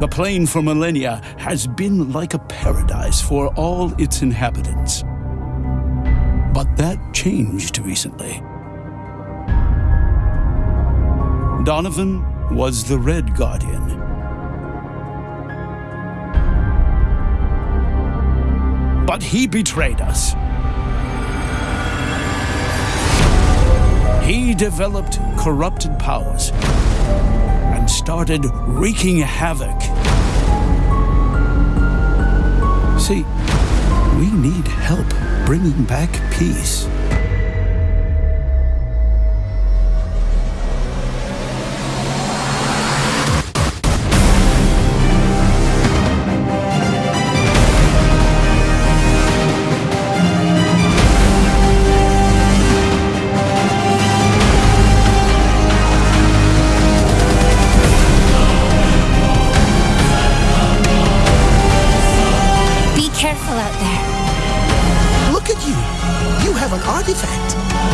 The plane for millennia has been like a paradise for all its inhabitants. But that changed recently. Donovan was the Red Guardian. But he betrayed us. He developed corrupted powers and started wreaking havoc. See, we need help bringing back peace. artifact.